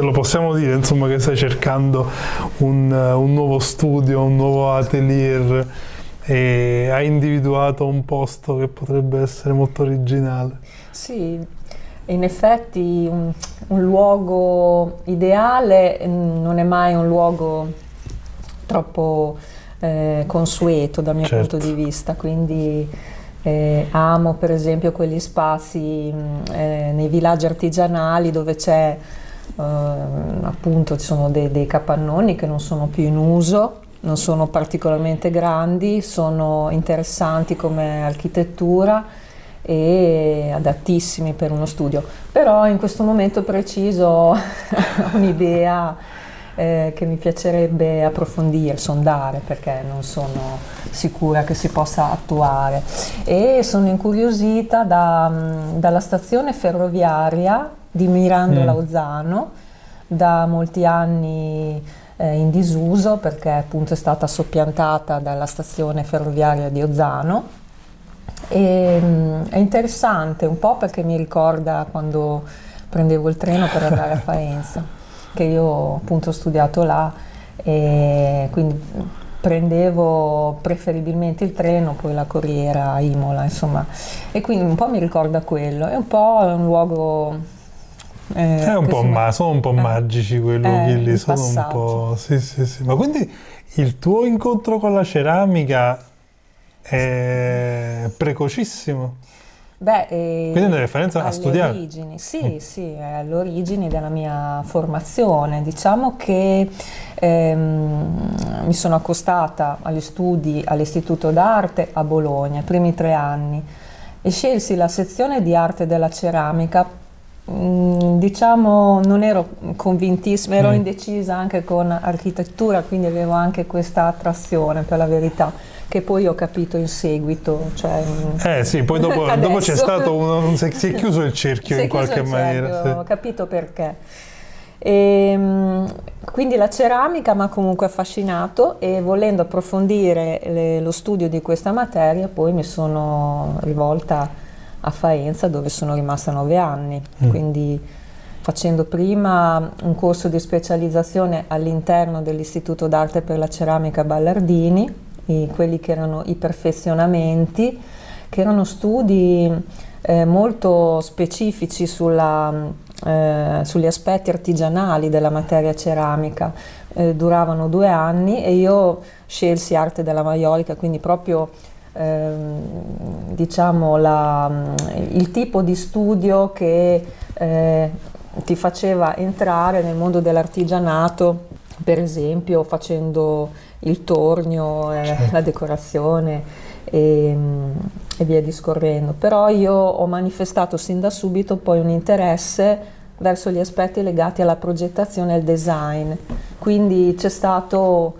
lo possiamo dire insomma, che stai cercando un, un nuovo studio, un nuovo atelier e hai individuato un posto che potrebbe essere molto originale. Sì, in effetti un, un luogo ideale non è mai un luogo troppo eh, consueto dal mio certo. punto di vista, quindi eh, amo per esempio quegli spazi eh, nei villaggi artigianali dove c'è eh, appunto ci sono dei, dei capannoni che non sono più in uso non sono particolarmente grandi, sono interessanti come architettura e adattissimi per uno studio. Però in questo momento preciso ho un'idea eh, che mi piacerebbe approfondire, sondare, perché non sono sicura che si possa attuare. E sono incuriosita da, dalla stazione ferroviaria di Mirandola mm. Ozzano, da molti anni eh, in disuso perché appunto è stata soppiantata dalla stazione ferroviaria di Ozzano. E, mh, mm, è interessante un po' perché mi ricorda quando prendevo il treno per andare a Faenza che io appunto ho studiato là e quindi prendevo preferibilmente il treno, poi la corriera a Imola, insomma, e quindi un po' mi ricorda quello, è un po' un luogo eh, è un po ma, sono un po' eh, magici quei luoghi eh, lì, sono un po'... Sì, sì, sì. Ma quindi il tuo incontro con la ceramica è precocissimo? Beh, eh, Quindi una differenza a studiare? Origini, sì, mm. sì, è all'origine della mia formazione. Diciamo che ehm, mi sono accostata agli studi all'Istituto d'Arte a Bologna, i primi tre anni, e scelsi la sezione di arte della ceramica diciamo non ero convintissima, ero mm. indecisa anche con architettura, quindi avevo anche questa attrazione per la verità che poi ho capito in seguito. Cioè, eh sì, poi dopo, dopo c'è stato uno, si è chiuso il cerchio in qualche maniera. Sì. Ho capito perché. E, ehm, quindi la ceramica mi ha comunque affascinato e volendo approfondire le, lo studio di questa materia poi mi sono rivolta a Faenza dove sono rimasta nove anni, mm. quindi facendo prima un corso di specializzazione all'interno dell'Istituto d'Arte per la Ceramica Ballardini, i, quelli che erano i perfezionamenti, che erano studi eh, molto specifici sulla, eh, sugli aspetti artigianali della materia ceramica, eh, duravano due anni e io scelsi arte della maiolica, quindi proprio Ehm, diciamo la, il tipo di studio che eh, ti faceva entrare nel mondo dell'artigianato, per esempio facendo il tornio, eh, certo. la decorazione e, e, via discorrendo. Però io ho manifestato sin da subito poi un interesse verso gli aspetti legati alla progettazione e al design, quindi c'è stato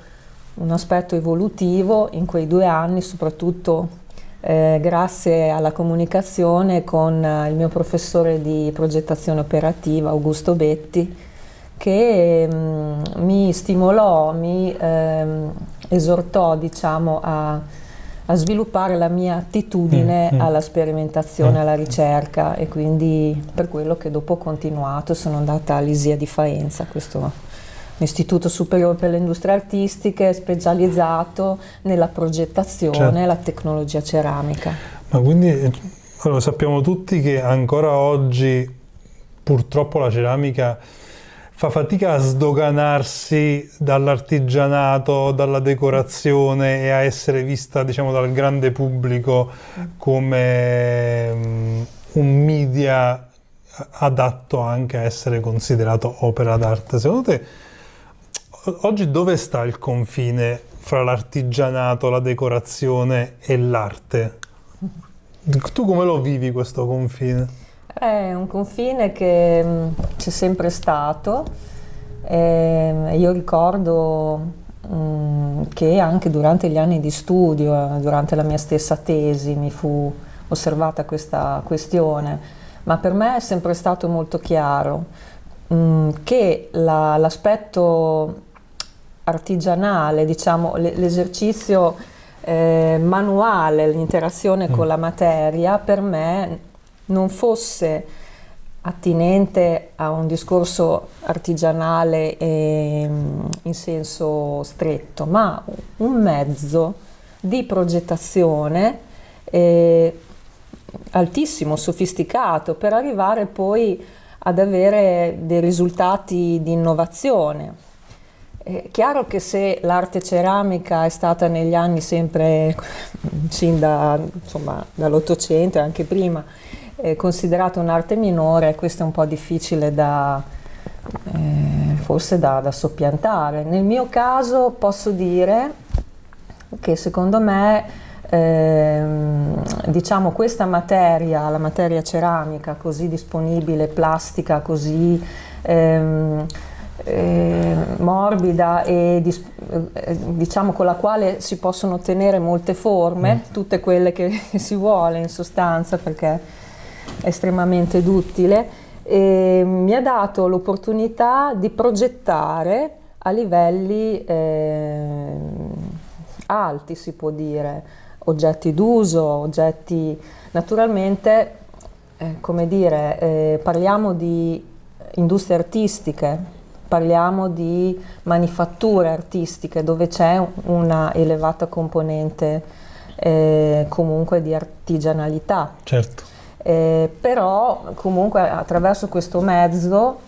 un aspetto evolutivo in quei due anni, soprattutto eh, grazie alla comunicazione con eh, il mio professore di progettazione operativa, Augusto Betti, che mh, mm, mi stimolò, mi ehm, esortò diciamo, a, a, sviluppare la mia attitudine mm, mm. alla sperimentazione, mm. alla ricerca e quindi per quello che dopo ho continuato sono andata all'ISIA di Faenza, questo Istituto Superiore per le Industrie Artistiche specializzato nella progettazione certo. e la tecnologia ceramica. Ma quindi lo sappiamo tutti che ancora oggi purtroppo la ceramica fa fatica a sdoganarsi dall'artigianato, dalla decorazione e a essere vista diciamo, dal grande pubblico come um, un media adatto anche a essere considerato opera d'arte. Secondo te oggi dove sta il confine fra l'artigianato, la decorazione e l'arte? Tu come lo vivi questo confine? È un confine che mm, c'è sempre stato. E io ricordo mm, che anche durante gli anni di studio, durante la mia stessa tesi, mi fu osservata questa questione, ma per me è sempre stato molto chiaro mm, che l'aspetto artigianale, diciamo, l'esercizio eh, manuale, l'interazione mm. con la materia, per me non fosse attinente a un discorso artigianale in senso stretto, ma un mezzo di progettazione eh, altissimo, sofisticato, per arrivare poi ad avere dei risultati di innovazione. È chiaro che se l'arte ceramica è stata negli anni sempre, sin da, dall'Ottocento e anche prima, eh, considerata un'arte minore, questo è un po' difficile da, eh, forse da, da soppiantare. Nel mio caso posso dire che secondo me Ehm, diciamo questa materia, la materia ceramica così disponibile, plastica così ehm, eh, morbida e eh, diciamo con la quale si possono ottenere molte forme, mm. tutte quelle che si vuole in sostanza perché è estremamente duttile, e mi ha dato l'opportunità di progettare a livelli eh, alti si può dire, oggetti d'uso, oggetti naturalmente, eh, come dire, eh, parliamo di industrie artistiche, parliamo di manifatture artistiche dove c'è una elevata componente eh, comunque di artigianalità. Certo. Eh, però comunque attraverso questo mezzo,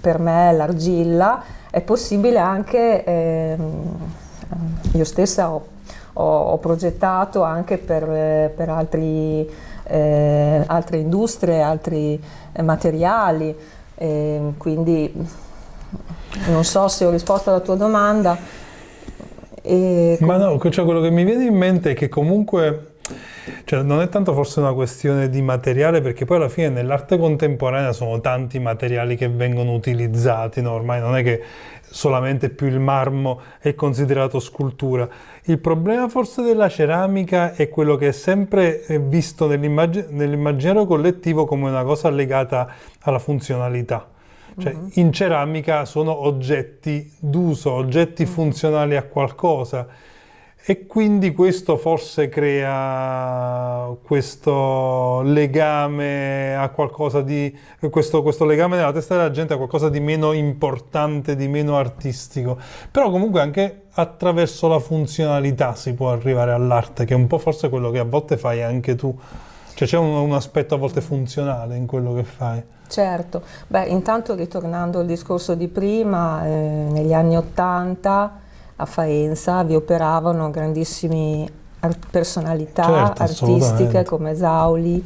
per me l'argilla, è possibile anche, ehm, io stessa ho ho, ho progettato anche per, eh, per altri, eh, altre industrie, altri eh, materiali, eh, quindi non so se ho risposto alla tua domanda. E... Ma no, cioè quello che mi viene in mente è che comunque cioè, non è tanto forse una questione di materiale, perché poi alla fine nell'arte contemporanea sono tanti materiali che vengono utilizzati, no? ormai non è che solamente più il marmo è considerato scultura. Il problema forse della ceramica è quello che è sempre eh, visto nell'immaginario collettivo come una cosa legata alla funzionalità. Cioè, uh-huh. in ceramica sono oggetti d'uso, oggetti uh-huh. funzionali a qualcosa e quindi questo forse crea questo legame a qualcosa di questo, questo, legame nella testa della gente a qualcosa di meno importante, di meno artistico. Però comunque anche attraverso la funzionalità si può arrivare all'arte, che è un po' forse quello che a volte fai anche tu. Cioè c'è un, un aspetto a volte funzionale in quello che fai. Certo, beh intanto ritornando al discorso di prima, eh, negli anni Ottanta a Faenza vi operavano grandissime personalità certo, artistiche come Zauli,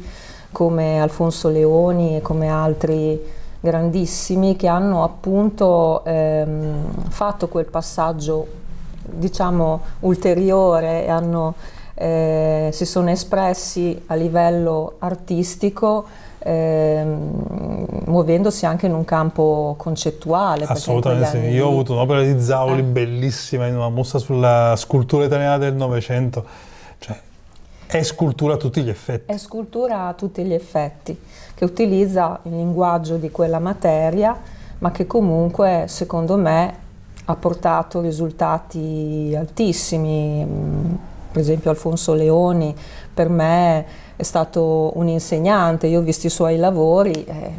come Alfonso Leoni e come altri grandissimi che hanno appunto ehm, fatto quel passaggio diciamo ulteriore e hanno, eh, si sono espressi a livello artistico ehm, muovendosi anche in un campo concettuale. Assolutamente sì, io ho avuto un'opera di Zauli eh. bellissima in una mostra sulla scultura italiana del Novecento, cioè è scultura a tutti gli effetti. È scultura a tutti gli effetti, che utilizza il linguaggio di quella materia, ma che comunque secondo me ha portato risultati altissimi. Per esempio Alfonso Leoni per me è stato un insegnante, io ho visto i suoi lavori, eh,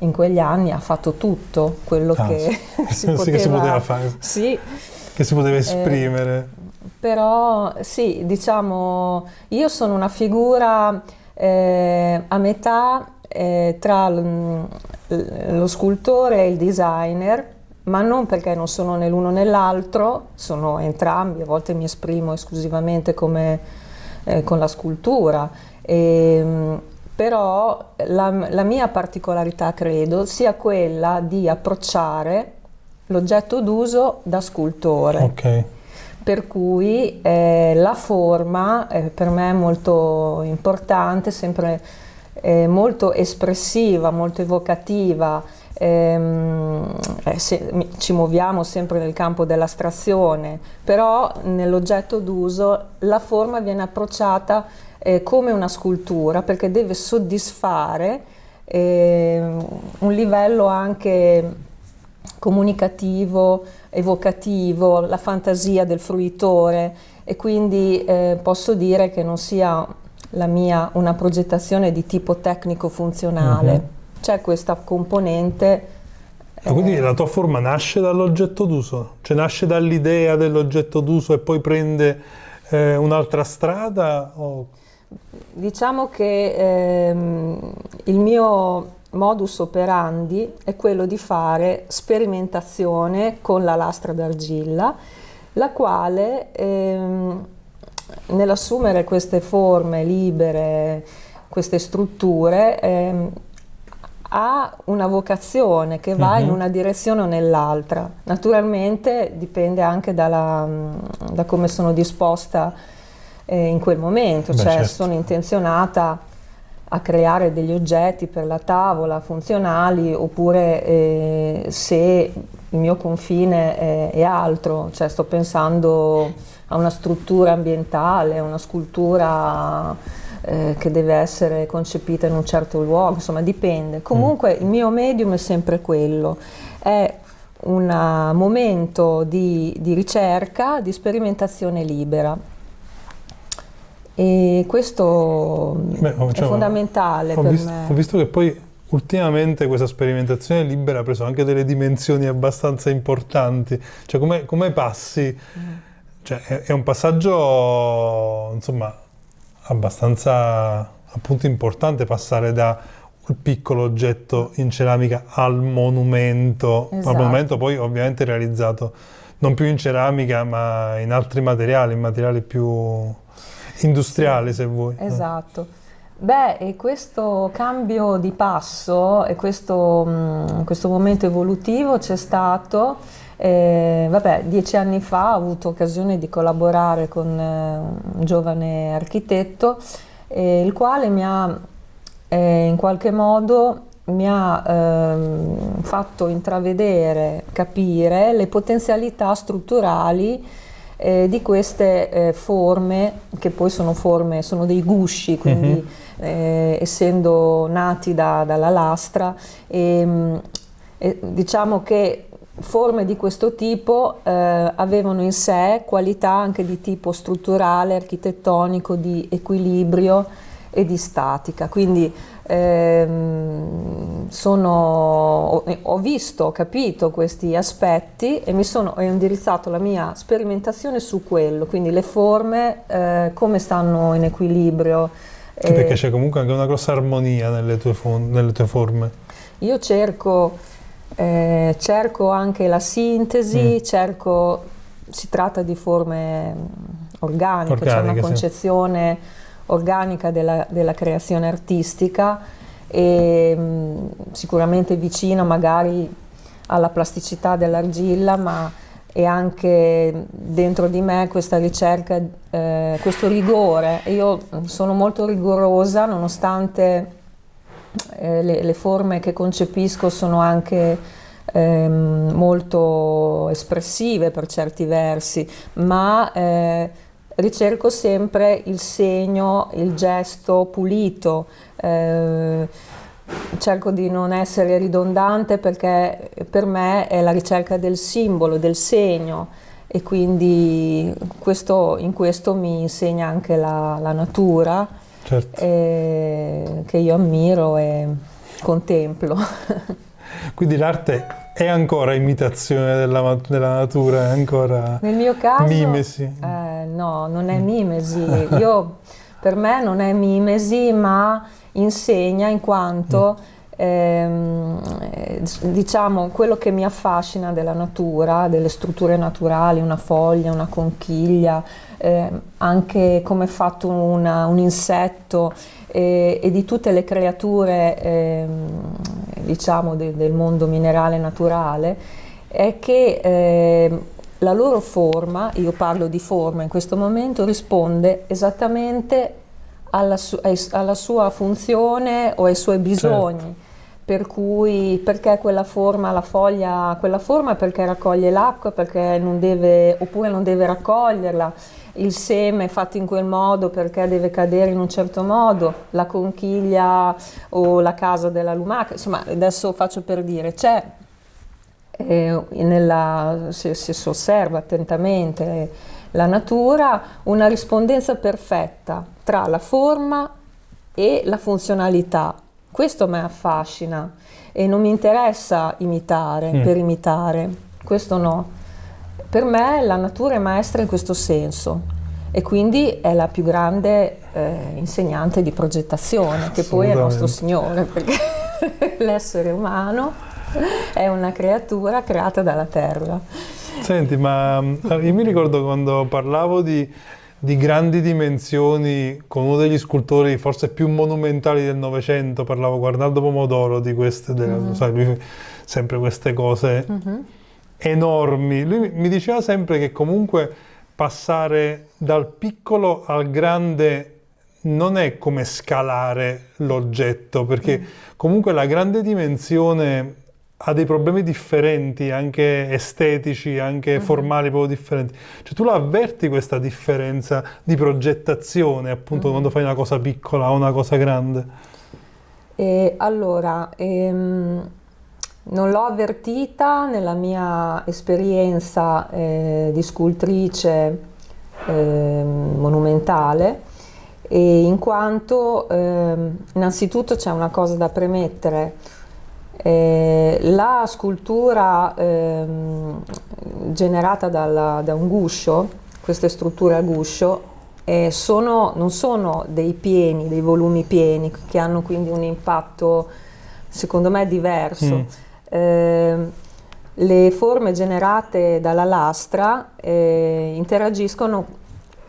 in quegli anni ha fatto tutto quello ah, che, sì. si poteva, che, si poteva, fare, sì, che si poteva eh, esprimere. Eh, però sì, diciamo, io sono una figura eh, a metà eh, tra lo scultore e il designer, ma non perché non sono né l'uno né l'altro, sono entrambi, a volte mi esprimo esclusivamente come, eh, con la scultura e, ehm, però la, la, mia particolarità credo sia quella di approcciare l'oggetto d'uso da scultore. Okay. Per cui eh, la forma eh, per me è molto importante, sempre eh, molto espressiva, molto evocativa. Ehm, eh, se, ci muoviamo sempre nel campo dell'astrazione, però nell'oggetto d'uso la forma viene approcciata eh, come una scultura perché deve soddisfare eh, un livello anche comunicativo, evocativo, la fantasia del fruitore e quindi eh, posso dire che non sia la mia una progettazione di tipo tecnico funzionale. Uh -huh c'è questa componente Ah, quindi la tua forma nasce dall'oggetto d'uso, cioè nasce dall'idea dell'oggetto d'uso e poi prende eh, un'altra strada? O... Diciamo che ehm, il mio modus operandi è quello di fare sperimentazione con la lastra d'argilla, la quale ehm, nell'assumere queste forme libere, queste strutture, ehm, ha una vocazione che va uh-huh. in mhm. una direzione o nell'altra. Naturalmente dipende anche dalla, da come sono disposta eh, in quel momento, Beh, cioè certo. sono intenzionata a creare degli oggetti per la tavola funzionali oppure eh, se il mio confine è, è, altro, cioè sto pensando a una struttura ambientale, a una scultura eh, che deve essere concepita in un certo luogo, insomma dipende. Comunque mm. il mio medium è sempre quello, è un momento di, di ricerca, di sperimentazione libera. E questo Beh, diciamo, è fondamentale per visto, me. Ho visto che poi ultimamente questa sperimentazione libera ha preso anche delle dimensioni abbastanza importanti. Cioè come, come passi? Mm. Cioè, è, è, un passaggio, insomma, abbastanza appunto importante passare da un piccolo oggetto in ceramica al monumento, esatto. al monumento poi ovviamente realizzato non più in ceramica ma in altri materiali, in materiali più industriali sì. se vuoi. Esatto. Beh, e questo cambio di passo e questo, mh, questo momento evolutivo c'è stato eh, vabbè, dieci anni fa ho avuto occasione di collaborare con eh, un giovane architetto, eh, il quale mi ha eh, in qualche modo mi ha ehm, fatto intravedere, capire le potenzialità strutturali eh, di queste eh, forme, che poi sono forme, sono dei gusci, quindi uh-huh. eh, essendo nati da, dalla lastra, ehm, diciamo che forme di questo tipo eh, avevano in sé qualità anche di tipo strutturale, architettonico, di equilibrio e di statica. Quindi ehm, sono, ho, visto, ho capito questi aspetti e mi sono ho indirizzato la mia sperimentazione su quello, quindi le forme, eh, come stanno in equilibrio. Sì, perché c'è comunque anche una grossa armonia nelle tue, nelle tue forme. Io cerco eh, cerco anche la sintesi, mm. cerco, si tratta di forme organiche, organiche c'è una concezione sì. Organica della, della, creazione artistica e mh, mm, sicuramente vicina magari alla plasticità dell'argilla, ma è anche dentro di me questa ricerca, eh, questo rigore. Io sono molto rigorosa nonostante eh, le, le, forme che concepisco sono anche ehm, molto espressive per certi versi, ma eh, ricerco sempre il segno, il gesto pulito. Eh, cerco di non essere ridondante perché per me è la ricerca del simbolo, del segno e quindi questo, in questo mi insegna anche la, la natura certo. eh, che io ammiro e contemplo. Quindi l'arte è ancora imitazione della, della natura, è ancora Nel mio caso, mimesi? Eh, no, non è mimesi. Io, per me non è mimesi, ma insegna in quanto... Mm ehm, diciamo quello che mi affascina della natura, delle strutture naturali, una foglia, una conchiglia, eh, anche come è fatto una, un insetto eh, e di tutte le creature eh, diciamo de, del mondo minerale naturale, è che ehm, la loro forma, io parlo di forma in questo momento, risponde esattamente alla, su, alla sua funzione o ai suoi bisogni. Certo per cui perché quella forma, la foglia, quella forma perché raccoglie l'acqua, perché non deve, oppure non deve raccoglierla, il seme fatto in quel modo perché deve cadere in un certo modo, la conchiglia o la casa della lumaca, insomma adesso faccio per dire, c'è, eh, nella, se, se si osserva attentamente la natura, una rispondenza perfetta tra la forma e la funzionalità questo mi affascina e non mi interessa imitare mm. per imitare, questo no. Per me la natura è maestra in questo senso e quindi è la più grande eh, insegnante di progettazione, che poi è il nostro Signore, perché l'essere umano è una creatura creata dalla terra. Senti, ma eh, io mi ricordo quando parlavo di, di grandi dimensioni con uno degli scultori forse più monumentali del Novecento, parlavo Guardaldo Pomodoro di queste, delle, mm-hmm. sai, lui sempre queste cose mm-hmm. Enormi. Lui mi diceva sempre che comunque passare dal piccolo al grande non è come scalare l'oggetto, perché mm. comunque la grande dimensione ha dei problemi differenti, anche estetici, anche uh-huh. formali, proprio differenti. Cioè tu la avverti questa differenza di progettazione, appunto, uh-huh. quando fai una cosa piccola o una cosa grande? E allora, ehm, non l'ho avvertita nella mia esperienza eh, di scultrice eh, monumentale, in quanto eh, innanzitutto c'è una cosa da premettere, eh, la scultura ehm, generata dalla, da un guscio, queste strutture a guscio, sono, non sono dei pieni, dei volumi pieni, che hanno quindi un impatto secondo me diverso. Mm. Eh, le forme generate dalla lastra eh, interagiscono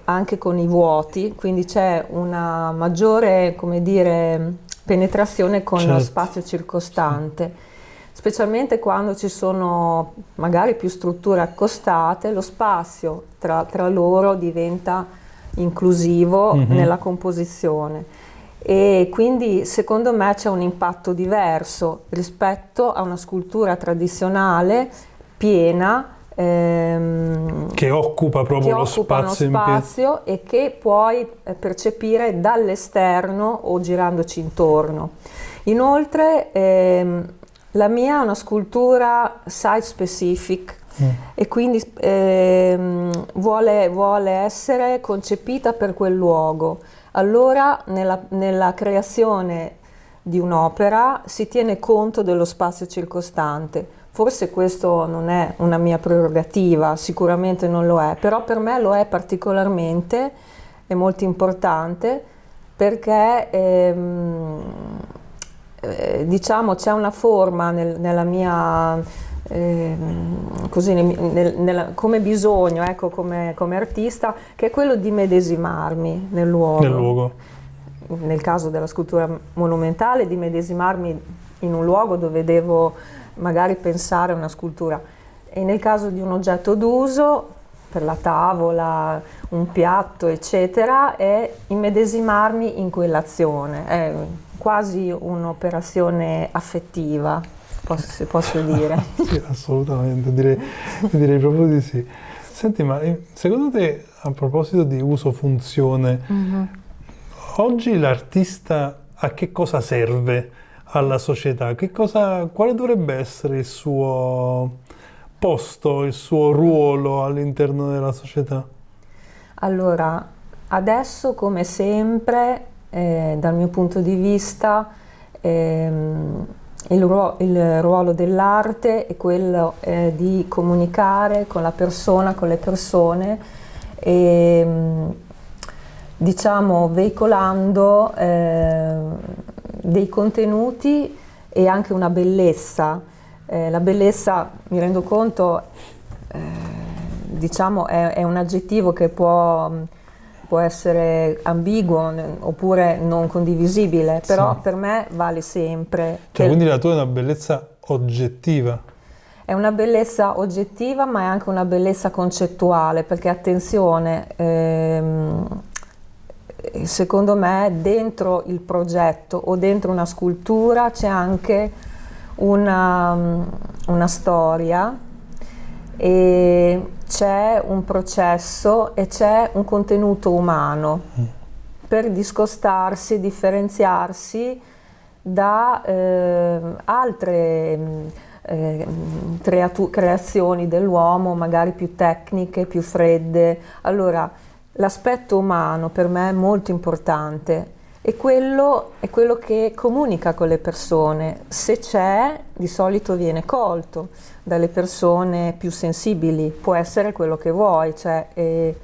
anche con i vuoti, quindi c'è una maggiore, come dire, penetrazione con certo. lo spazio circostante, specialmente quando ci sono magari più strutture accostate, lo spazio tra, tra loro diventa inclusivo mm-hmm. nella composizione e quindi secondo me c'è un impatto diverso rispetto a una scultura tradizionale piena ehm, che occupa proprio che lo occupa spazio, spazio e che puoi eh, percepire dall'esterno o girandoci intorno. Inoltre ehm, la mia è una scultura site specific e quindi ehm, vuole, vuole, essere concepita per quel luogo. Allora nella, nella creazione di un'opera si tiene conto dello spazio circostante Forse questo non è una mia prerogativa, sicuramente non lo è, però per me lo è particolarmente, è molto importante perché ehm, eh, diciamo c'è una forma nel, nella mia eh, così nel, nel, come bisogno, ecco, come, come, artista, che è quello di medesimarmi nel luogo. Nel luogo. Nel caso della scultura monumentale, di medesimarmi in un luogo dove devo magari pensare a una scultura. E nel caso di un oggetto d'uso, per la tavola, un piatto, eccetera, è immedesimarmi in quell'azione, è quasi un'operazione affettiva, posso, posso dire. sì, assolutamente, direi, direi, proprio di sì. Senti, ma eh, secondo te, a proposito di uso-funzione, mm-hmm. oggi l'artista a che cosa serve? alla società, cosa, quale dovrebbe essere il suo posto, il suo ruolo all'interno della società? Allora, adesso come sempre, eh, dal mio punto di vista, ehm, il, ruolo, ruolo dell'arte è quello eh, di comunicare con la persona, con le persone e ehm, diciamo veicolando eh, dei contenuti e anche una bellezza. Eh, la bellezza, mi rendo conto, eh, diciamo è, è, un aggettivo che può, può essere ambiguo oppure non condivisibile, però sì. per me vale sempre. Cioè, quindi la tua è una bellezza oggettiva? È una bellezza oggettiva, ma è anche una bellezza concettuale, perché attenzione, ehm, secondo me dentro il progetto o dentro una scultura c'è anche una, una storia e c'è un processo e c'è un contenuto umano mm. per discostarsi differenziarsi da eh, altre eh, creazioni dell'uomo, magari più tecniche, più fredde. Allora, L'aspetto umano per me è molto importante e quello è quello che comunica con le persone. Se c'è, di solito viene colto dalle persone più sensibili, può essere quello che vuoi, cioè, eh,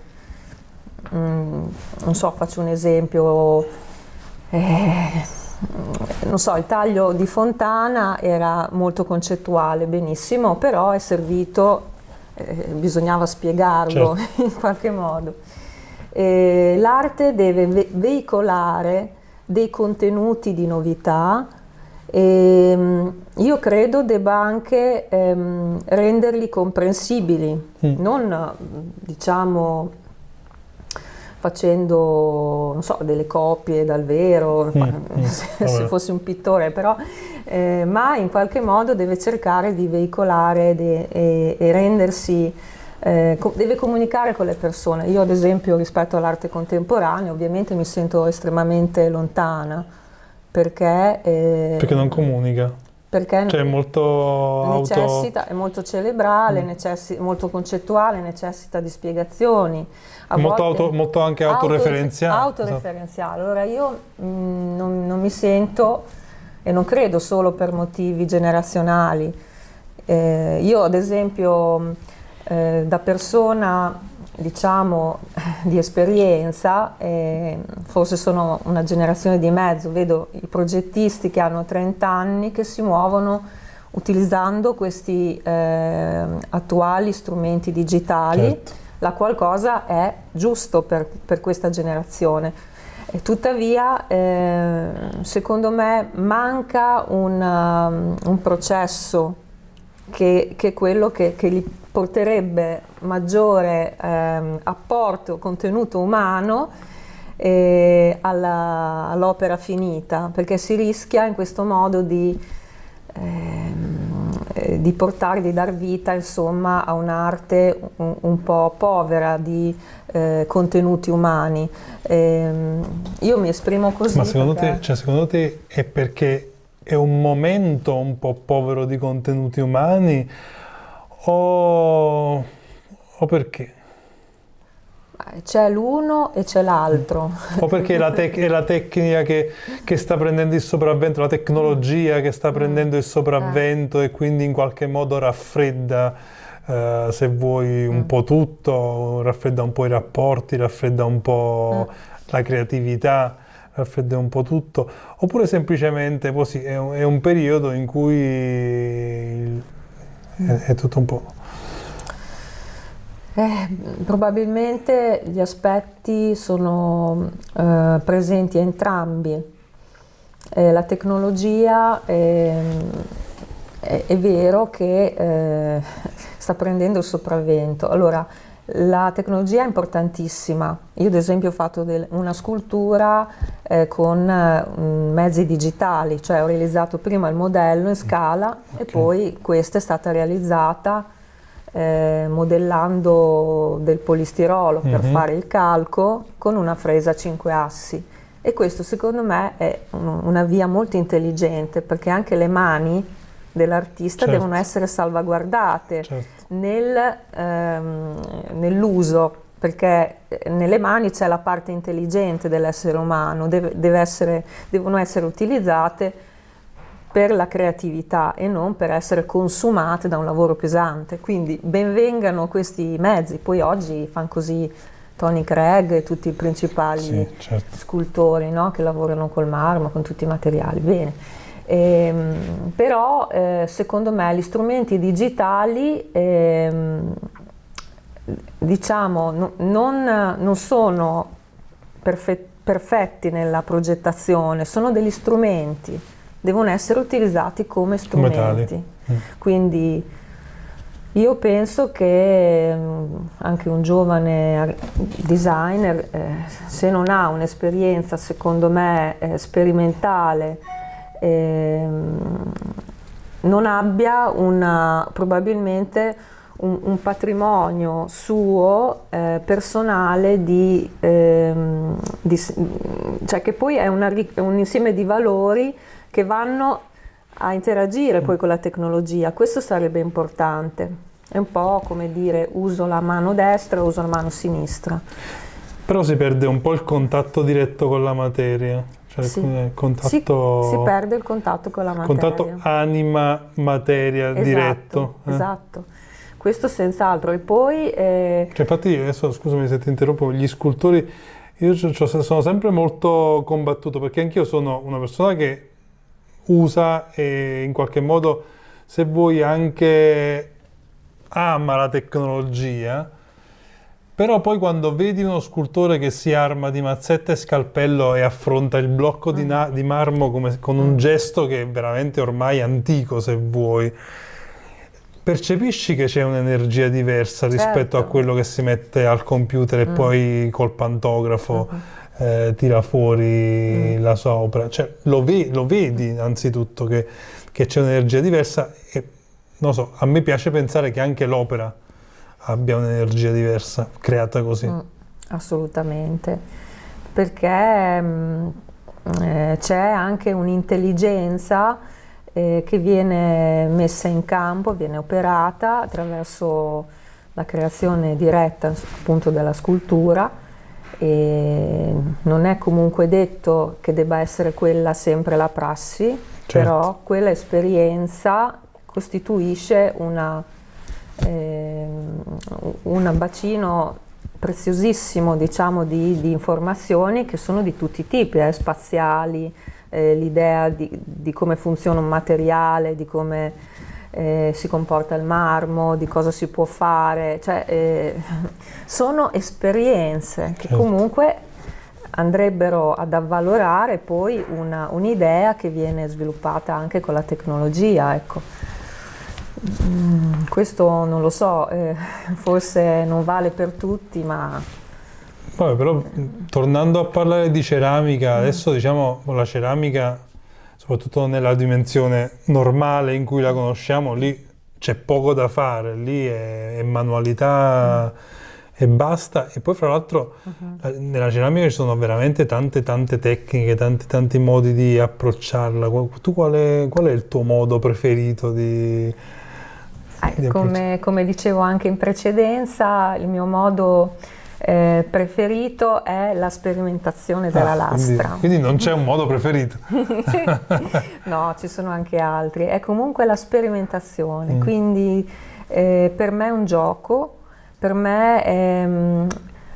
mm, non so, faccio un esempio, eh, non so, il taglio di Fontana era molto concettuale, benissimo, però è servito, eh, bisognava spiegarlo certo. in qualche modo. Eh, l'arte deve ve veicolare dei contenuti di novità e ehm, io credo debba anche ehm, renderli comprensibili, mm. non diciamo facendo so, delle copie dal vero, mm. mm. se, se fossi un pittore, però, eh, ma in qualche modo deve cercare di veicolare de, e, e rendersi eh, deve comunicare con le persone. Io ad esempio rispetto all'arte contemporanea ovviamente mi sento estremamente lontana perché... Eh, perché non comunica. Perché cioè, è molto necessita, auto... è molto cerebrale, mm. necessi, molto concettuale, necessita di spiegazioni. Molto, auto, molto anche autoreferenziale. Autoreferenziale. Allora io mh, mm, non, non mi sento, e non credo solo per motivi generazionali, eh, io ad esempio eh, da persona diciamo di esperienza, eh, forse sono una generazione di mezzo, vedo i progettisti che hanno 30 anni che si muovono utilizzando questi eh, attuali strumenti digitali, certo. la qualcosa è giusto per, per questa generazione. E tuttavia, eh, secondo me, manca un, um, un processo che, che, è quello che, che gli porterebbe maggiore ehm, apporto, contenuto umano eh, all'opera all finita, perché si rischia in questo modo di, ehm, eh, di portare, di dar vita insomma, a un'arte un, un, po' povera di eh, contenuti umani. Ehm, io mi esprimo così. Ma secondo, perché... te, cioè, secondo te è perché è un momento un po' povero di contenuti umani? O, o perché? C'è l'uno e c'è l'altro. O perché la è la tecnica che, che, sta prendendo il sopravvento, la tecnologia che sta prendendo il sopravvento e quindi in qualche modo raffredda, eh, se vuoi, un mm. po' tutto, raffredda un po' i rapporti, raffredda un po' mm. la creatività, raffredda un po' tutto, oppure semplicemente così, è un, è un periodo in cui è, è tutto un po'... Eh, probabilmente gli aspetti sono eh, presenti entrambi. Eh, la tecnologia ehm, è, è, vero che eh, sta prendendo il sopravvento. Allora, la tecnologia è importantissima. Io ad esempio ho fatto una scultura eh, con eh, mezzi digitali, cioè ho realizzato prima il modello in scala okay. e poi questa è stata realizzata eh, modellando del polistirolo mm -hmm. per mhm. fare il calco con una fresa a 5 assi. E questo secondo me è un, una via molto intelligente perché anche le mani dell'artista certo. devono essere salvaguardate certo. nel, ehm, nell'uso perché eh, nelle mani c'è la parte intelligente dell'essere umano, deve, deve essere, devono essere utilizzate per la creatività e non per essere consumate da un lavoro pesante. Quindi benvengano questi mezzi, poi oggi fanno così Tony Craig e tutti i principali sì, certo. scultori no? che lavorano col marmo, con tutti i materiali. Bene. Ehm, però eh, secondo me gli strumenti digitali ehm, diciamo no, non, non, sono perfe perfetti nella progettazione, sono degli strumenti, devono essere utilizzati come strumenti. Mm. Quindi io penso che mm, anche un giovane designer, eh, se non ha un'esperienza, secondo me, eh, sperimentale ehm, non abbia una, probabilmente un, un, patrimonio suo eh, personale di, ehm, di, cioè che poi è, una, è, un insieme di valori che vanno a interagire poi con la tecnologia, questo sarebbe importante. È un po' come dire uso la mano destra, uso la mano sinistra. Però si perde un po' il contatto diretto con la materia. Cioè, sì. contatto, si, si, perde il contatto con la materia. Contatto anima-materia esatto, diretto. Eh? Esatto. Questo senz'altro. E poi... Eh... Cioè, infatti, adesso scusami se ti interrompo, gli scultori, io sono sempre molto combattuto perché anch'io sono una persona che usa e in qualche modo, se vuoi, anche ama la tecnologia, però poi quando vedi uno scultore che si arma di mazzetta e scalpello e affronta il blocco di, mm. di marmo come, con un mm. gesto che è veramente ormai antico, se vuoi, percepisci che c'è un'energia diversa certo. rispetto a quello che si mette al computer e mm. poi col pantografo mm. eh, tira fuori mm. la sopra. Cioè, lo, ve lo, vedi anzitutto che, che c'è un'energia diversa e non so, a me piace pensare che anche l'opera abbia un'energia diversa creata così. Mm, assolutamente, perché mh, mm, eh, c'è anche un'intelligenza eh, che viene messa in campo, viene operata attraverso la creazione diretta appunto della scultura e non è comunque detto che debba essere quella sempre la prassi, certo. però quella esperienza costituisce una, eh, un bacino preziosissimo diciamo, di, di, informazioni che sono di tutti i tipi, eh, spaziali, eh, l'idea di, di, come funziona un materiale, di come eh, si comporta il marmo, di cosa si può fare, cioè, eh, sono esperienze che certo. comunque andrebbero ad avvalorare poi un'idea un che viene sviluppata anche con la tecnologia. Ecco. Mm, questo non lo so, eh, forse non vale per tutti, ma Vabbè, però tornando a parlare di ceramica, adesso diciamo la ceramica, soprattutto nella dimensione normale in cui la conosciamo, lì c'è poco da fare, lì è, è manualità e basta. E poi fra l'altro uh-huh. nella ceramica ci sono veramente tante tante tecniche, tanti tanti modi di approcciarla. Tu qual è, qual è il tuo modo preferito di... Eh, come, come dicevo anche in precedenza, il mio modo eh, preferito è la sperimentazione della ah, lastra. Quindi, quindi non c'è un modo preferito? no, ci sono anche altri. È comunque la sperimentazione, mm. quindi eh, per me è un gioco, per me è, mm,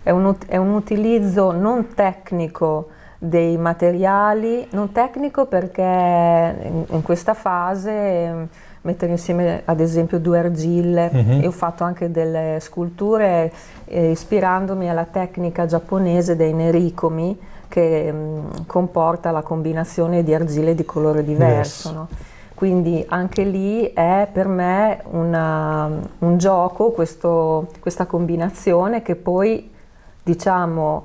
è, un, è un utilizzo non tecnico dei materiali, non tecnico perché in, in questa fase mettere insieme ad esempio due argille uh. -huh. e ho fatto anche delle sculture eh, ispirandomi alla tecnica giapponese dei nericomi che mh, mm, comporta la combinazione di argille di colore diverso. Yes. No? Quindi anche lì è per me una, un gioco questo, questa combinazione che poi diciamo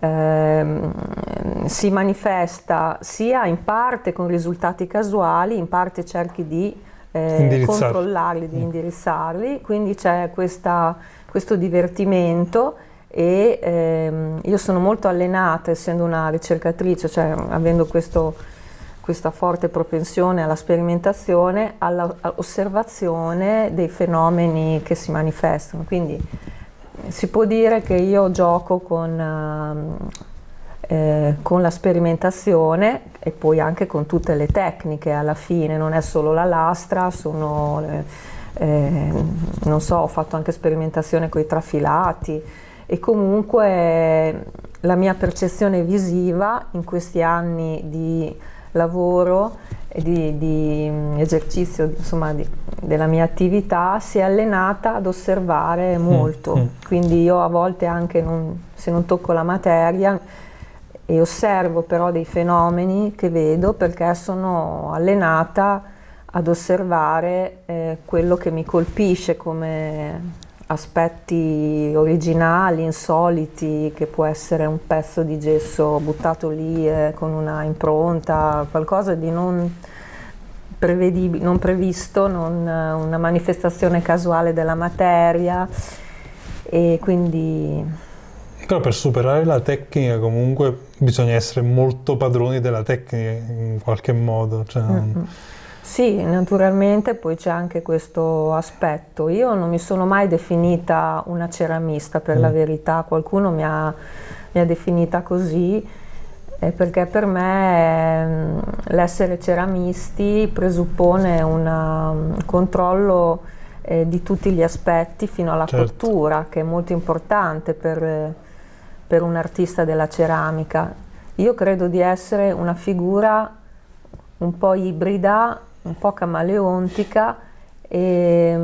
ehm, si manifesta sia in parte con risultati casuali, in parte cerchi di eh, controllarli, di mm. indirizzarli, quindi c'è questo divertimento e ehm, io sono molto allenata essendo una ricercatrice, cioè avendo questo, questa forte propensione alla sperimentazione, all'osservazione dei fenomeni che si manifestano. Quindi si può dire che io gioco con... Uh, eh, con la sperimentazione e poi anche con tutte le tecniche. Alla fine, non è solo la lastra, sono, eh, eh, non so, ho fatto anche sperimentazione con i trafilati. E comunque la mia percezione visiva in questi anni di lavoro e di, di mm, esercizio insomma, di, della mia attività si è allenata ad osservare mm, molto, mm. quindi io a volte anche non, se non tocco la materia e osservo però dei fenomeni che vedo perché sono allenata ad osservare eh, quello che mi colpisce come aspetti originali, insoliti, che può essere un pezzo di gesso buttato lì eh, con una impronta, qualcosa di non, non previsto, non, una manifestazione casuale della materia. E quindi però per superare la tecnica comunque bisogna essere molto padroni della tecnica in qualche modo. Cioè... Mm -hmm. Sì, naturalmente poi c'è anche questo aspetto. Io non mi sono mai definita una ceramista per mm. la verità, qualcuno mi ha, mi ha definita così eh, perché per me ehm, l'essere ceramisti presuppone una, un controllo eh, di tutti gli aspetti fino alla certo. cottura, che è molto importante per, per un artista della ceramica. Io credo di essere una figura un po' ibrida, un po' camaleontica e,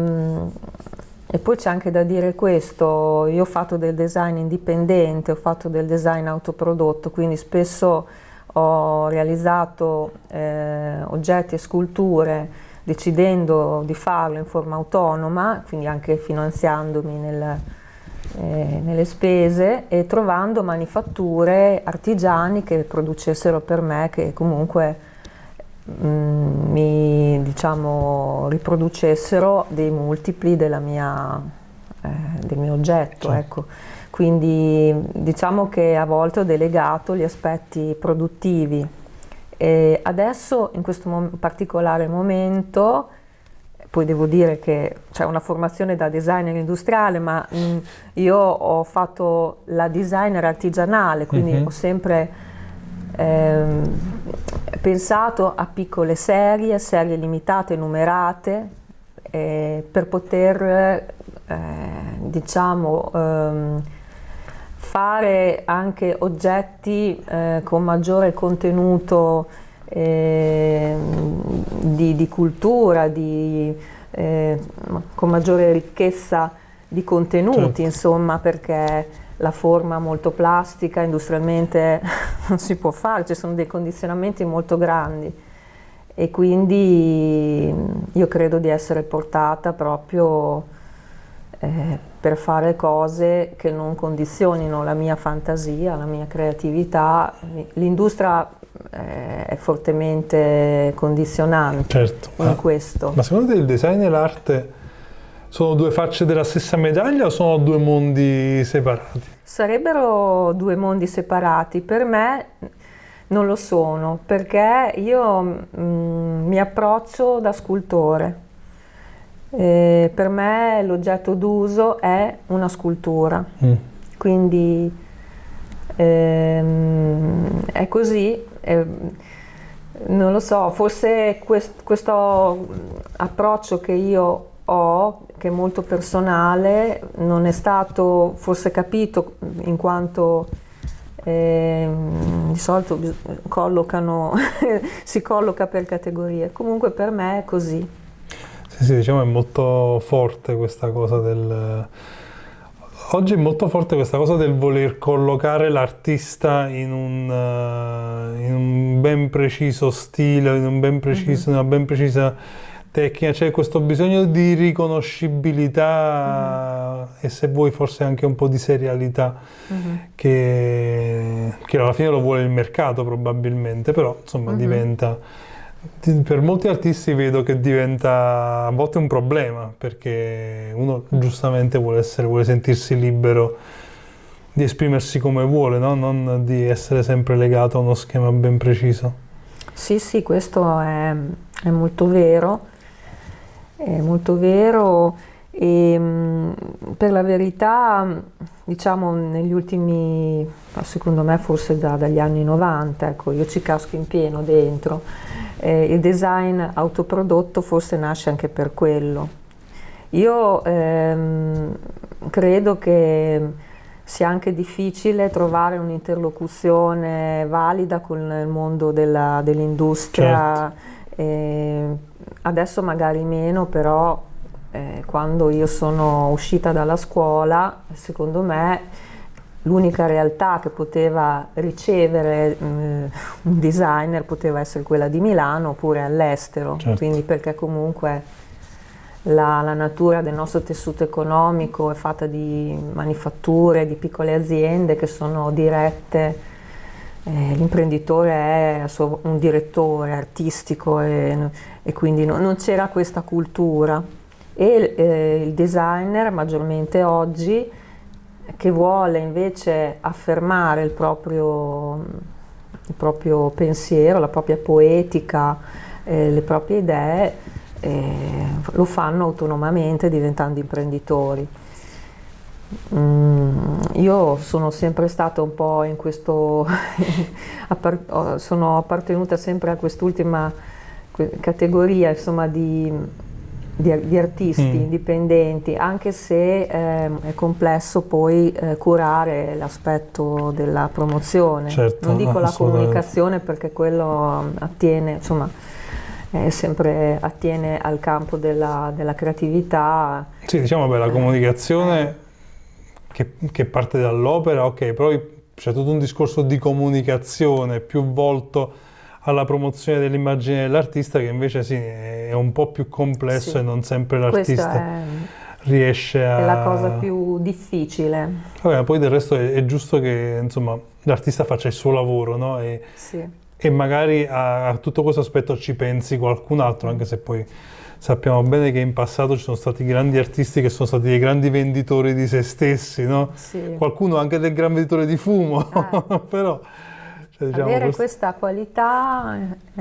e poi c'è anche da dire questo, io ho fatto del design indipendente, ho fatto del design autoprodotto, quindi spesso ho realizzato eh, oggetti e sculture decidendo di farlo in forma autonoma, quindi anche finanziandomi nel, eh, nelle spese e trovando manifatture artigiani che producessero per me, che comunque Mm, mi diciamo, riproducessero dei multipli mia, eh, del mio oggetto. Certo. Ecco. Quindi diciamo che a volte ho delegato gli aspetti produttivi. E adesso in questo mom particolare momento poi devo dire che c'è una formazione da designer industriale, ma mh, mm, io ho fatto la designer artigianale, quindi mm -hmm. ho sempre ehm, pensato a piccole serie, serie limitate, numerate, eh, per poter eh, diciamo, ehm, fare anche oggetti eh, con maggiore contenuto eh, di, di, cultura, di, eh, con maggiore ricchezza di contenuti, certo. insomma, perché la forma molto plastica, industrialmente non si può fare, ci sono dei condizionamenti molto grandi e quindi io credo di essere portata proprio eh, per fare cose che non condizionino la mia fantasia, la mia creatività. L'industria è fortemente condizionante certo. in questo. Ma secondo te il design e l'arte sono due facce della stessa medaglia o sono due mondi separati? Sarebbero due mondi separati. Per me non lo sono, perché io mm, mi approccio da scultore. E per me l'oggetto d'uso è una scultura. Mm. Quindi ehm, è così. Eh, non lo so, forse quest questo approccio che io ho, che è molto personale, non è stato forse capito in quanto eh, di solito collocano, si colloca per categorie, comunque per me è così. Sì, sì, diciamo è molto forte questa cosa del... Oggi è molto forte questa cosa del voler collocare l'artista in, uh, in un, ben preciso stile, in un ben preciso, mm -hmm. una ben precisa tecnica, c'è questo bisogno di riconoscibilità mm. e se vuoi forse anche un po' di serialità mm -hmm. che, che, alla fine lo vuole il mercato probabilmente, però insomma mm -hmm. diventa, per molti artisti vedo che diventa a volte un problema perché uno giustamente vuole, essere, vuole sentirsi libero di esprimersi come vuole, no? non di essere sempre legato a uno schema ben preciso. Sì, sì, questo è, è molto vero è molto vero e mm, per la verità diciamo negli ultimi secondo me forse già dagli anni 90 ecco io ci casco in pieno dentro. Eh, il design autoprodotto forse nasce anche per quello. Io ehm, credo che sia anche difficile trovare un'interlocuzione valida con il mondo dell'industria. Certo. eh, adesso magari meno, però eh, quando io sono uscita dalla scuola, secondo me l'unica realtà che poteva ricevere mh, un designer poteva essere quella di Milano oppure all'estero, certo. quindi perché comunque la, la, natura del nostro tessuto economico è fatta di manifatture, di piccole aziende che sono dirette eh, l'imprenditore è suo, un direttore artistico e, e quindi no, non c'era questa cultura e eh, il designer maggiormente oggi che vuole invece affermare il proprio, il proprio pensiero, la propria poetica, eh, le proprie idee, eh, lo fanno autonomamente diventando imprenditori. Mm, io sono sempre stata un po' in questo, sono appartenuta sempre a quest'ultima categoria insomma, di, di, di, artisti mm. indipendenti, anche se eh, è complesso poi eh, curare l'aspetto della promozione. Certo, non dico la comunicazione perché quello attiene, insomma, sempre attiene al campo della, della creatività. Sì, diciamo che la comunicazione che, che parte dall'opera, ok, però c'è tutto un discorso di comunicazione più volto alla promozione dell'immagine dell'artista che invece sì, è un po' più complesso sì. e non sempre l'artista riesce a... È la cosa più difficile. Vabbè, poi del resto è, è giusto che insomma, l'artista faccia il suo lavoro, no? E, sì. e magari a, a tutto questo aspetto ci pensi qualcun altro, anche se poi sappiamo bene che in passato ci sono stati grandi artisti che sono stati dei grandi venditori di se stessi, no? Sì. Qualcuno anche del gran venditore di fumo, ah. però... Cioè, diciamo, Avere questo... questa qualità è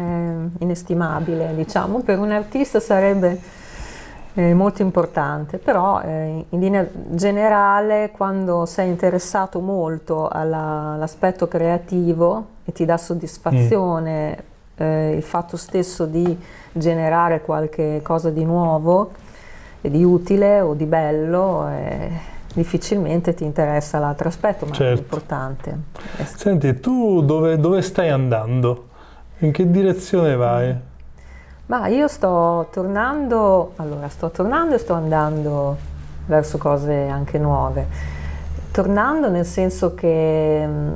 inestimabile, diciamo, per un artista sarebbe eh, molto importante, però eh, in linea generale quando sei interessato molto all'aspetto creativo e ti dà soddisfazione mm. eh, il fatto stesso di generare qualche cosa di nuovo e di utile o di bello eh, difficilmente ti interessa l'altro aspetto, ma certo. è importante. Senti, tu dove, dove, stai andando? In che direzione vai? Ma io sto tornando, allora sto tornando e sto andando verso cose anche nuove tornando nel senso che mm,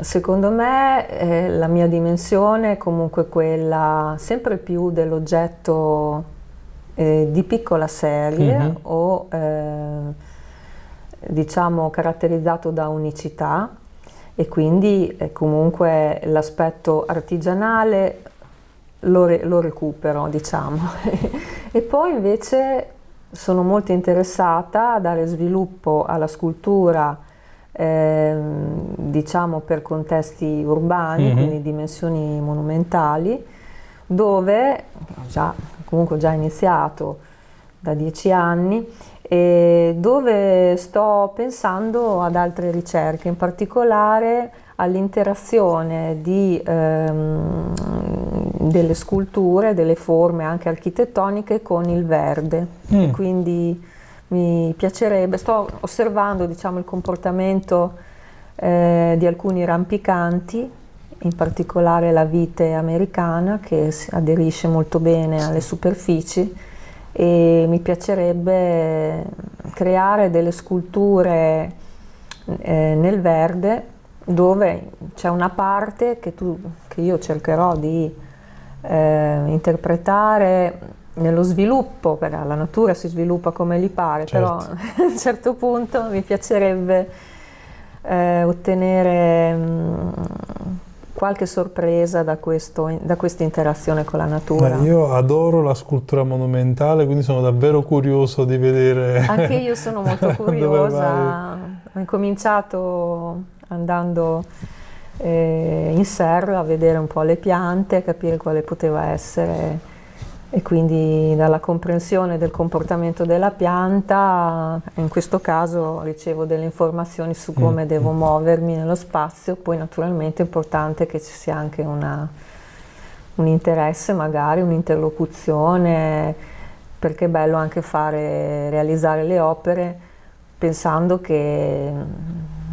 secondo me eh, la mia dimensione è comunque quella sempre più dell'oggetto eh, di piccola serie mm -hmm. o eh, diciamo caratterizzato da unicità e quindi eh, comunque l'aspetto artigianale lo, re lo recupero diciamo e poi invece sono molto interessata a dare sviluppo alla scultura eh, diciamo per contesti urbani, mm -hmm. quindi dimensioni monumentali, dove già, comunque ho già iniziato da dieci anni dove sto pensando ad altre ricerche, in particolare all'interazione ehm, delle sculture, delle forme anche architettoniche con il verde. Mm. Quindi mi piacerebbe, sto osservando diciamo, il comportamento eh, di alcuni rampicanti, in particolare la vite americana che aderisce molto bene alle superfici e mi piacerebbe creare delle sculture eh, nel verde dove c'è una parte che, tu, che, io cercherò di eh, interpretare nello sviluppo, perché la natura si sviluppa come gli pare, certo. però a un certo punto mi piacerebbe eh, ottenere mh, mm, qualche sorpresa da, questo, da questa interazione con la natura. Beh, io adoro la scultura monumentale, quindi sono davvero curioso di vedere... Anche io sono molto curiosa, ho incominciato andando eh, in serra a vedere un po' le piante, a capire quale poteva essere e quindi dalla comprensione del comportamento della pianta, in questo caso ricevo delle informazioni su come mm. devo muovermi nello spazio, poi naturalmente è importante che ci sia anche una, un interesse, magari un'interlocuzione, perché è bello anche fare, realizzare le opere pensando che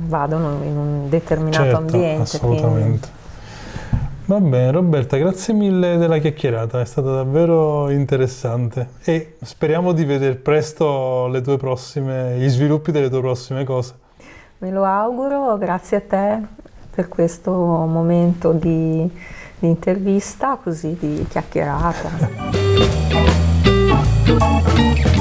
vadano in un determinato certo, ambiente. Assolutamente. Va bene Roberta, grazie mille della chiacchierata, è stata davvero interessante e speriamo di vedere presto prossime, gli sviluppi delle tue prossime cose. Me lo auguro, grazie a te per questo momento di, di intervista, così di chiacchierata.